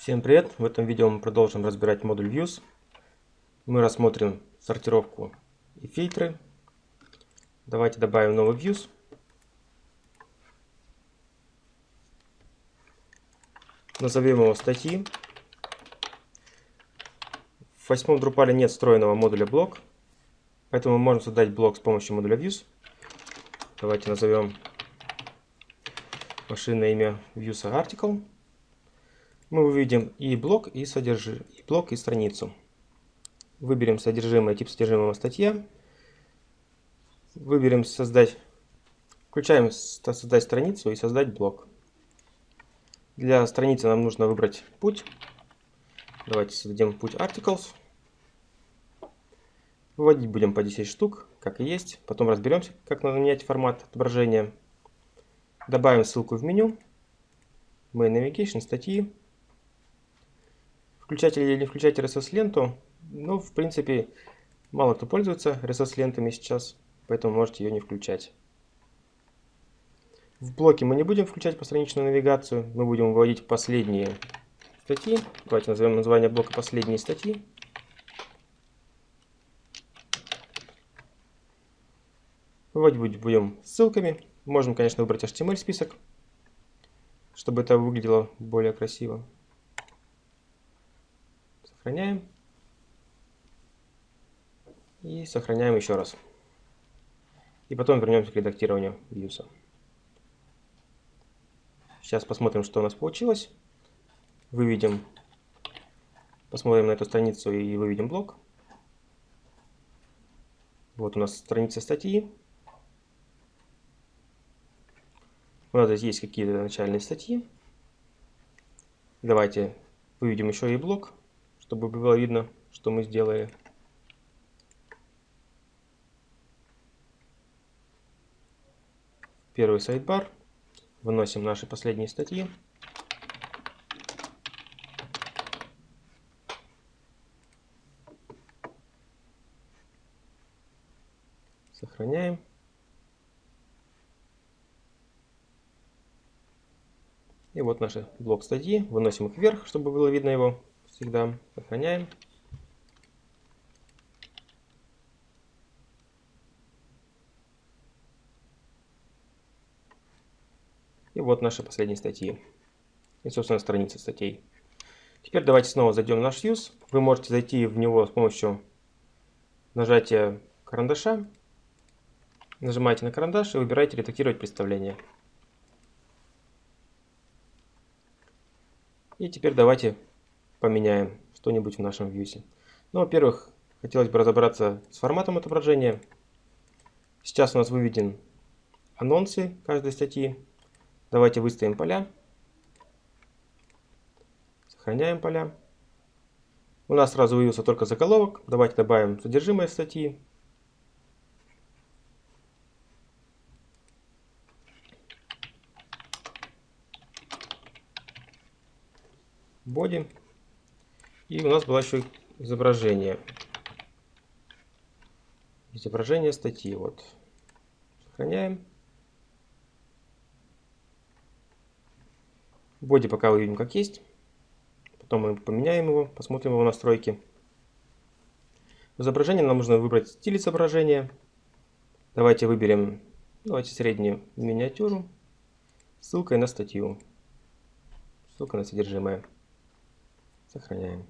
Всем привет! В этом видео мы продолжим разбирать модуль Views. Мы рассмотрим сортировку и фильтры. Давайте добавим новый Views. Назовем его статьи. В восьмом Drupal нет встроенного модуля блок, поэтому мы можем создать блок с помощью модуля Views. Давайте назовем машинное имя Views Article мы увидим и блок, и, содержи... и блок, и страницу. Выберем содержимое, тип содержимого статья. Выберем создать, включаем создать страницу и создать блок. Для страницы нам нужно выбрать путь. Давайте создадим путь articles. Выводить будем по 10 штук, как и есть. Потом разберемся, как надо менять формат отображения. Добавим ссылку в меню. Main Navigation, статьи включать или не включать RSS-ленту, ну, в принципе, мало кто пользуется RSS-лентами сейчас, поэтому можете ее не включать. В блоке мы не будем включать постраничную навигацию, мы будем выводить последние статьи. Давайте назовем название блока «Последние статьи». Выводить будем ссылками. Можем, конечно, выбрать HTML-список, чтобы это выглядело более красиво. Сохраняем. И сохраняем еще раз. И потом вернемся к редактированию вьюса. Сейчас посмотрим, что у нас получилось. Выведем, посмотрим на эту страницу и выведем блок. Вот у нас страница статьи. У нас здесь есть какие-то начальные статьи. Давайте выведем еще и блок чтобы было видно, что мы сделали. Первый сайдбар. Выносим наши последние статьи. Сохраняем. И вот наши блок статьи. Выносим их вверх, чтобы было видно его всегда. Сохраняем. И вот наши последние статьи. И, собственно, страница статей. Теперь давайте снова зайдем в наш Views. Вы можете зайти в него с помощью нажатия карандаша. Нажимаете на карандаш и выбираете «Редактировать представление». И теперь давайте поменяем что-нибудь в нашем вьюсе. Ну, во-первых, хотелось бы разобраться с форматом отображения. Сейчас у нас выведен анонсы каждой статьи. Давайте выставим поля. Сохраняем поля. У нас сразу вывелся только заголовок. Давайте добавим содержимое статьи. Body. И у нас было еще изображение. Изображение статьи. Вот. Сохраняем. Боди пока выведем как есть. Потом мы поменяем его, посмотрим его настройки. В изображении нам нужно выбрать стиль изображения. Давайте выберем давайте среднюю миниатюру. Ссылкой на статью. Ссылка на содержимое. Сохраняем.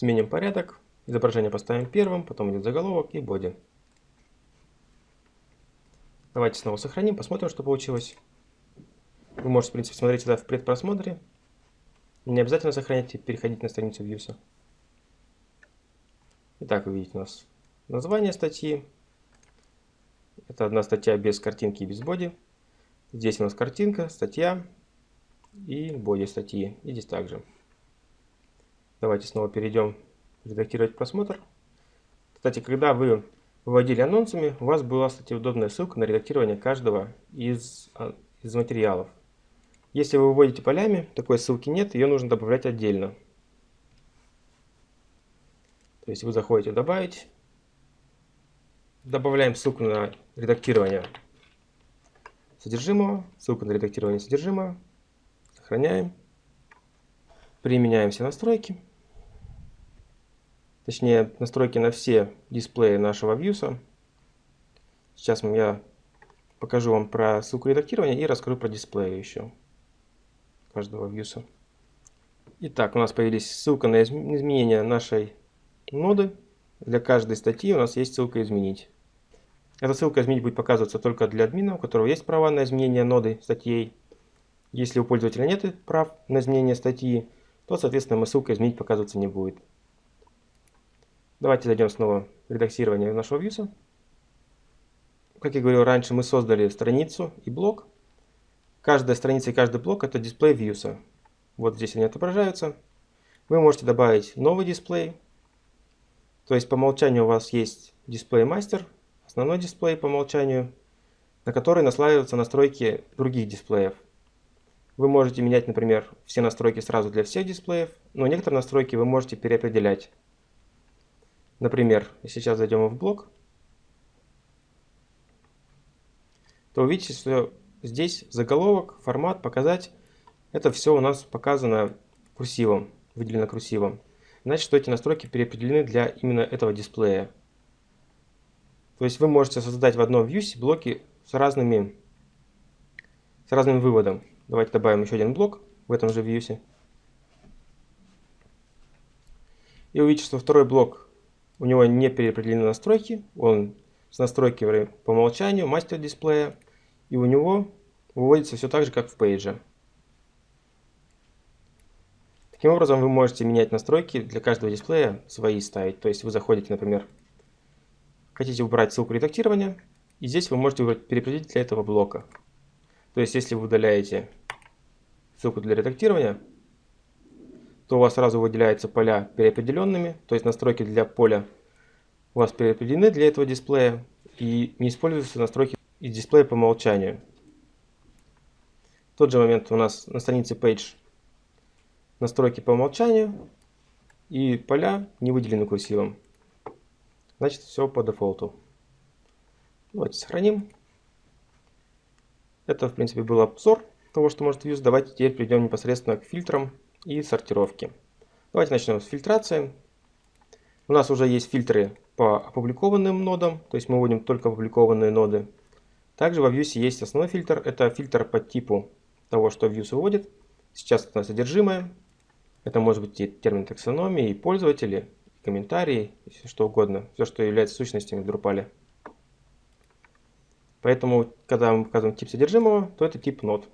Сменим порядок. Изображение поставим первым, потом идет заголовок и боди. Давайте снова сохраним, посмотрим, что получилось. Вы можете, в принципе, смотреть сюда в предпросмотре. Не обязательно сохранять и переходить на страницу Views. Итак, вы видите у нас название статьи. Это одна статья без картинки и без боди. Здесь у нас картинка, статья и боди статьи. И здесь также. Давайте снова перейдем редактировать просмотр. Кстати, когда вы выводили анонсами, у вас была, кстати, удобная ссылка на редактирование каждого из, а, из материалов. Если вы выводите полями, такой ссылки нет, ее нужно добавлять отдельно. То есть вы заходите «Добавить», добавляем ссылку на редактирование содержимого, ссылку на редактирование содержимого, сохраняем применяем все настройки. Точнее, настройки на все дисплеи нашего вьюса. Сейчас я покажу вам про ссылку редактирования и раскрою про дисплеи еще каждого вьюса. Итак, у нас появились ссылка на изменение нашей ноды. Для каждой статьи у нас есть ссылка «Изменить». Эта ссылка «Изменить» будет показываться только для админа, у которого есть права на изменение ноды статей. Если у пользователя нет прав на изменение статьи, то, соответственно, ему ссылка «Изменить» показываться не будет. Давайте зайдем снова в редактирование нашего вьюса. Как я говорил раньше, мы создали страницу и блок. Каждая страница и каждый блок это дисплей вьюса. Вот здесь они отображаются. Вы можете добавить новый дисплей. То есть по умолчанию у вас есть дисплей мастер, основной дисплей по умолчанию, на который наслаиваются настройки других дисплеев. Вы можете менять, например, все настройки сразу для всех дисплеев, но некоторые настройки вы можете переопределять. Например, сейчас зайдем в блок, то увидите, что здесь заголовок, формат, показать, это все у нас показано курсивом, выделено курсивом. Значит, что эти настройки переопределены для именно этого дисплея. То есть вы можете создать в одном вьюсе блоки с разными, с разным выводом. Давайте добавим еще один блок в этом же вьюсе. И увидите, что второй блок, у него не переопределены настройки, он с настройки по умолчанию, мастер дисплея, и у него выводится все так же, как в пейдже. Таким образом, вы можете менять настройки для каждого дисплея, свои ставить. То есть вы заходите, например, хотите убрать ссылку редактирования, и здесь вы можете выбрать переопределить для этого блока. То есть если вы удаляете ссылку для редактирования, то у вас сразу выделяются поля переопределенными, то есть настройки для поля у вас переопределены для этого дисплея и не используются настройки из дисплея по умолчанию. В тот же момент у нас на странице Page настройки по умолчанию и поля не выделены курсивом. Значит, все по дефолту. Давайте сохраним. Это, в принципе, был обзор того, что может Views. Давайте теперь перейдем непосредственно к фильтрам и сортировке. Давайте начнем с фильтрации. У нас уже есть фильтры по опубликованным нодам, то есть мы вводим только опубликованные ноды. Также во Views есть основной фильтр, это фильтр по типу того, что Views выводит. Сейчас это содержимое. Это может быть и термин таксономии, и пользователи, и комментарии, и все что угодно. Все, что является сущностями в Drupal. Поэтому, когда мы показываем тип содержимого, то это тип нод.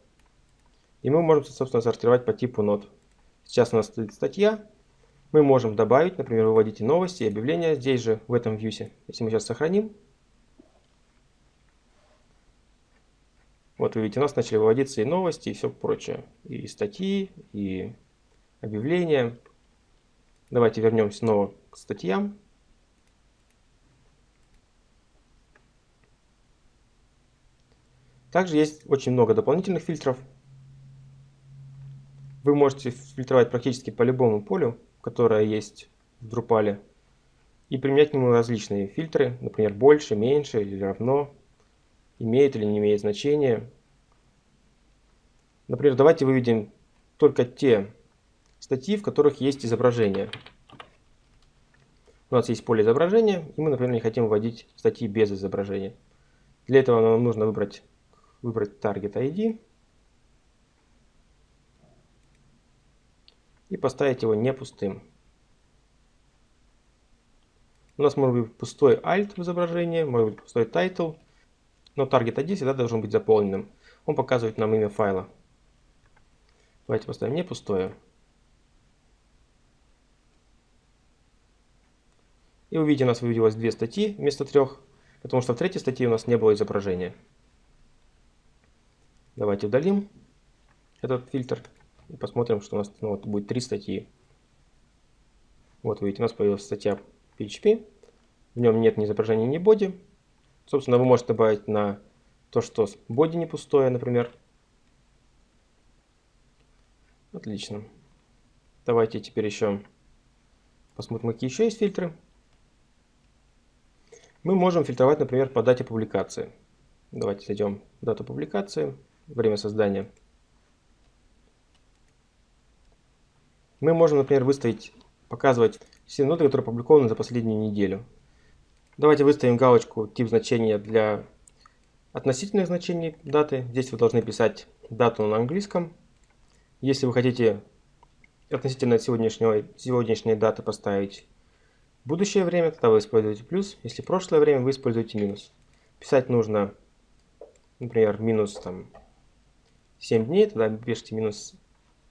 И мы можем, собственно, сортировать по типу нод. Сейчас у нас стоит статья. Мы можем добавить, например, выводите новости и объявления здесь же, в этом вьюсе. Если мы сейчас сохраним. Вот вы видите, у нас начали выводиться и новости, и все прочее. И статьи, и объявления. Давайте вернемся снова к статьям. Также есть очень много дополнительных фильтров. Вы можете фильтровать практически по любому полю, которое есть в Drupal, и применять к нему различные фильтры, например, больше, меньше или равно, имеет или не имеет значения. Например, давайте выведем только те статьи, в которых есть изображение. У нас есть поле изображения, и мы, например, не хотим вводить статьи без изображения. Для этого нам нужно выбрать, выбрать Target ID и поставить его не пустым. У нас может быть пустой alt в изображении, может быть пустой title, но target ID всегда должен быть заполненным. Он показывает нам имя файла. Давайте поставим не пустое. И увидите, у нас выведилось две статьи вместо трех, потому что в третьей статье у нас не было изображения. Давайте удалим этот фильтр. И посмотрим, что у нас ну, вот будет три статьи. Вот видите, у нас появилась статья PHP. В нем нет ни изображения, ни боди. Собственно, вы можете добавить на то, что боди не пустое, например. Отлично. Давайте теперь еще посмотрим, какие еще есть фильтры. Мы можем фильтровать, например, по дате публикации. Давайте зайдем в дату публикации, время создания Мы можем, например, выставить, показывать все ноды, которые опубликованы за последнюю неделю. Давайте выставим галочку тип значения для относительных значений даты. Здесь вы должны писать дату на английском. Если вы хотите относительно сегодняшнего, сегодняшней даты поставить будущее время, тогда вы используете плюс. Если прошлое время, вы используете минус. Писать нужно, например, минус там, 7 дней, тогда пишите минус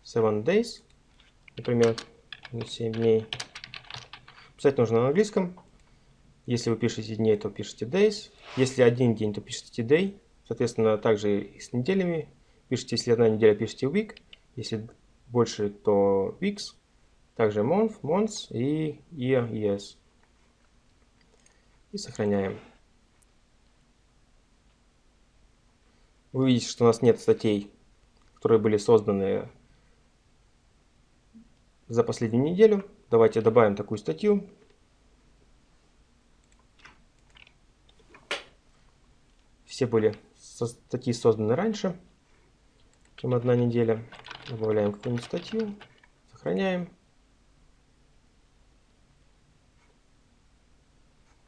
7 days, например, минус 7 дней. Писать нужно на английском. Если вы пишете дней, то пишите days. Если один день, то пишите day. Соответственно, также и с неделями. Пишите, если одна неделя, пишите week. Если больше, то weeks. Также month, months и year, years. И сохраняем. Вы видите, что у нас нет статей, которые были созданы за последнюю неделю. Давайте добавим такую статью. Все были статьи созданы раньше, чем одна неделя. Добавляем какую-нибудь статью, сохраняем.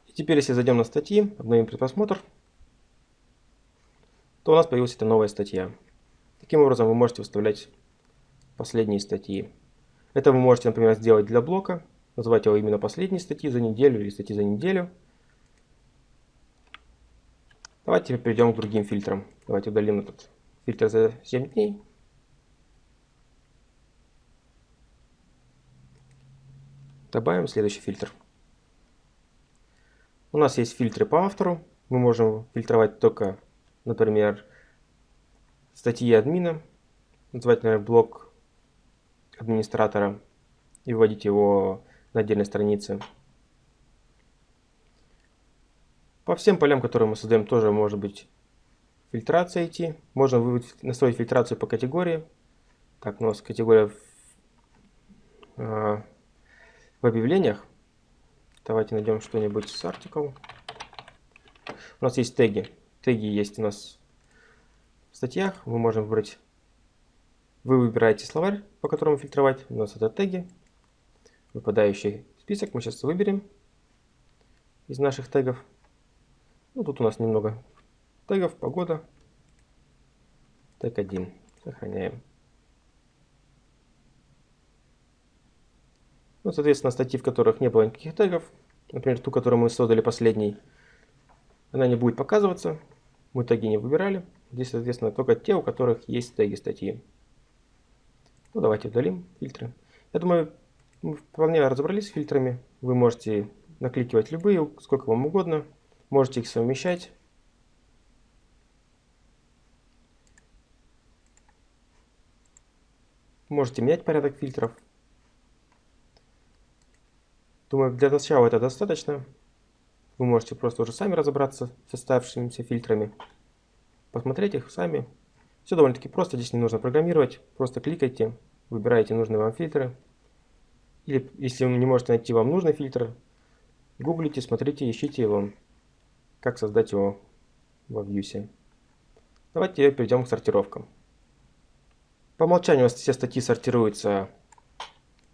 И теперь, если зайдем на статьи, обновим предпросмотр, то у нас появилась эта новая статья. Таким образом, вы можете выставлять последние статьи. Это вы можете, например, сделать для блока, называть его именно последней статьи за неделю или статьи за неделю. Давайте перейдем к другим фильтрам. Давайте удалим этот фильтр за 7 дней. Добавим следующий фильтр. У нас есть фильтры по автору. Мы можем фильтровать только, например, статьи админа. Называть, например, блок администратора и вводить его на отдельной странице. По всем полям, которые мы создаем, тоже может быть фильтрация идти. Можно настроить фильтрацию по категории. Так, у нас категория в, э, в объявлениях. Давайте найдем что-нибудь с article. У нас есть теги. Теги есть у нас в статьях. Мы можем выбрать... Вы выбираете словарь, по которому фильтровать. У нас это теги. Выпадающий список мы сейчас выберем из наших тегов. Ну, тут у нас немного тегов, погода. Тег 1. Сохраняем. Ну, соответственно, статьи, в которых не было никаких тегов, например, ту, которую мы создали последней, она не будет показываться. Мы теги не выбирали. Здесь, соответственно, только те, у которых есть теги статьи. Ну, давайте удалим фильтры. Я думаю, мы вполне разобрались с фильтрами. Вы можете накликивать любые, сколько вам угодно. Можете их совмещать. Можете менять порядок фильтров. Думаю, для начала это достаточно. Вы можете просто уже сами разобраться с оставшимися фильтрами. Посмотреть их сами. Все довольно-таки просто, здесь не нужно программировать. Просто кликайте, выбираете нужные вам фильтры. Или если вы не можете найти вам нужный фильтр, гуглите, смотрите, ищите его как создать его во Vue. Давайте перейдем к сортировкам. По умолчанию у нас все статьи сортируются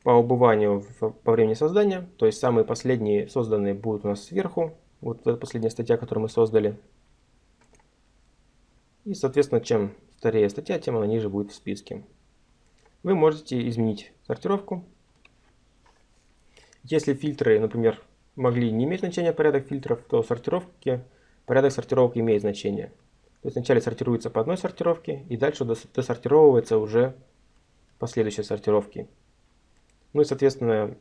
по убыванию по времени создания. То есть самые последние созданные будут у нас сверху. Вот это последняя статья, которую мы создали. И, соответственно, чем старее статья, тем она ниже будет в списке. Вы можете изменить сортировку. Если фильтры, например, могли не иметь значения порядок фильтров, то в сортировке порядок сортировки имеет значение. То есть вначале сортируется по одной сортировке, и дальше досортировывается уже по следующей сортировке. Ну и, соответственно,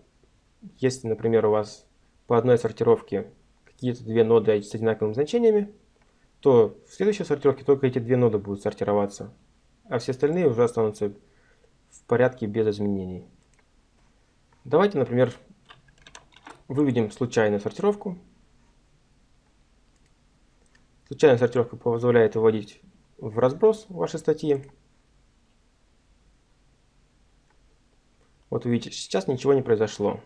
если, например, у вас по одной сортировке какие-то две ноды с одинаковыми значениями, то в следующей сортировке только эти две ноды будут сортироваться, а все остальные уже останутся в порядке без изменений. Давайте, например, Выведем случайную сортировку. Случайная сортировка позволяет выводить в разброс ваши статьи. Вот видите, сейчас ничего не произошло.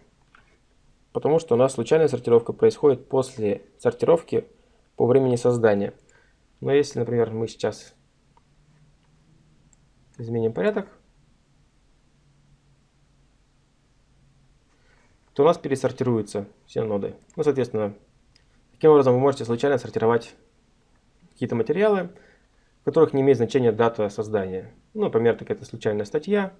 Потому что у нас случайная сортировка происходит после сортировки по времени создания. Но если, например, мы сейчас изменим порядок, то у нас пересортируются все ноды. Ну, соответственно, таким образом вы можете случайно сортировать какие-то материалы, в которых не имеет значения дата создания. Ну, например, такая случайная статья.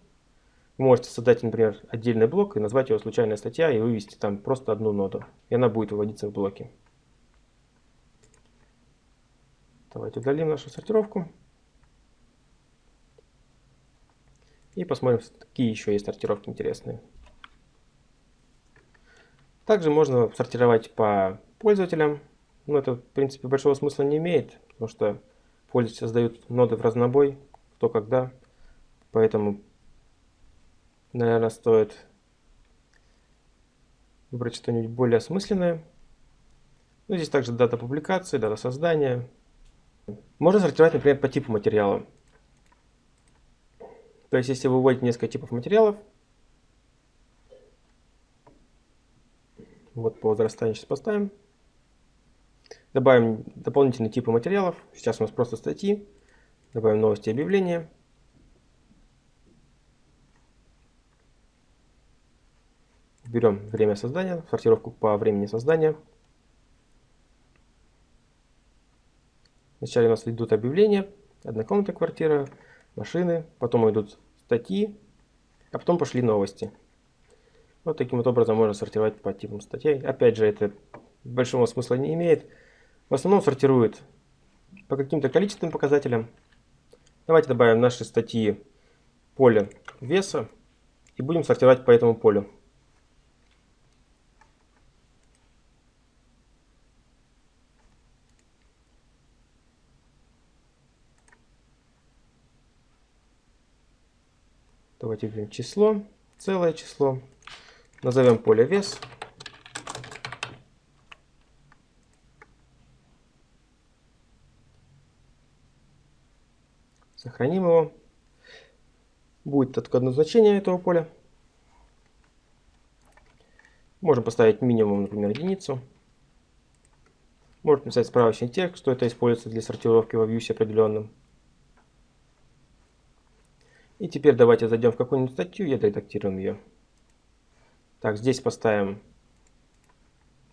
Вы можете создать, например, отдельный блок и назвать его случайная статья и вывести там просто одну ноду. И она будет выводиться в блоки. Давайте удалим нашу сортировку. И посмотрим, какие еще есть сортировки интересные. Также можно сортировать по пользователям. Но это, в принципе, большого смысла не имеет, потому что пользователи создают ноды в разнобой, кто когда. Поэтому, наверное, стоит выбрать что-нибудь более осмысленное. Ну, здесь также дата публикации, дата создания. Можно сортировать, например, по типу материала. То есть, если вы вводите несколько типов материалов, вот по возрастанию сейчас поставим, добавим дополнительные типы материалов, сейчас у нас просто статьи, добавим новости и объявления, берем время создания, сортировку по времени создания. Вначале у нас идут объявления, однокомнатная квартира, машины, потом идут статьи, а потом пошли новости. Вот таким вот образом можно сортировать по типам статей. Опять же, это большого смысла не имеет. В основном сортирует по каким-то количественным показателям. Давайте добавим наши статьи поле веса и будем сортировать по этому полю. Давайте введем число, целое число. Назовем поле вес. Сохраним его. Будет только одно значение этого поля. Можем поставить минимум, например, единицу. Можно написать справочный текст, что это используется для сортировки во вьюсе определенном. И теперь давайте зайдем в какую-нибудь статью и отредактируем ее. Так, здесь поставим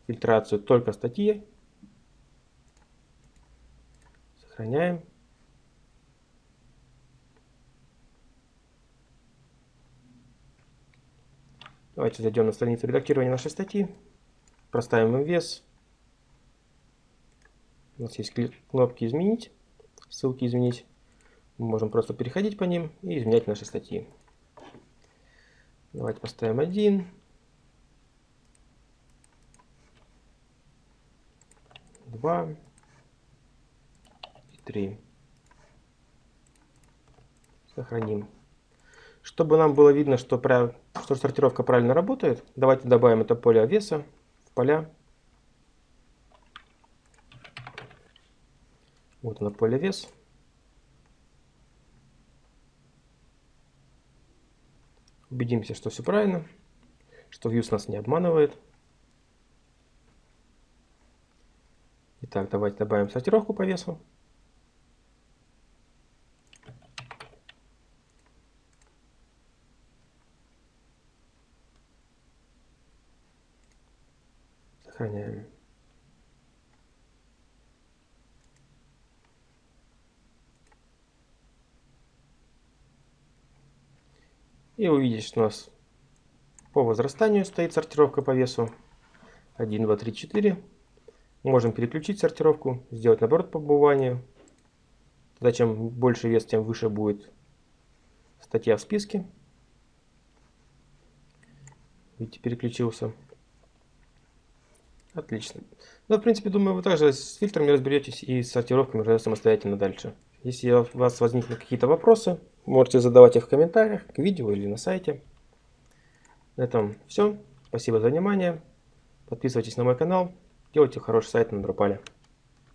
фильтрацию только статьи. Сохраняем. Давайте зайдем на страницу редактирования нашей статьи. Проставим им вес. У нас есть кнопки «Изменить», ссылки «Изменить». Мы можем просто переходить по ним и изменять наши статьи. Давайте поставим один. Два. И три. Сохраним. Чтобы нам было видно, что, что сортировка правильно работает, давайте добавим это поле веса в поля. Вот оно поле вес. Убедимся, что все правильно, что Views нас не обманывает. Итак, давайте добавим сортировку по весу. Сохраняем. И увидите, что у нас по возрастанию стоит сортировка по весу. 1, 2, 3, 4. Можем переключить сортировку, сделать наоборот по быванию. Тогда чем больше вес, тем выше будет статья в списке. Видите, переключился. Отлично. Ну, в принципе, думаю, вы также с фильтрами разберетесь и с сортировками уже самостоятельно дальше. Если у вас возникнут какие-то вопросы, можете задавать их в комментариях к видео или на сайте. На этом все. Спасибо за внимание. Подписывайтесь на мой канал. Делайте хороший сайт на Drupal.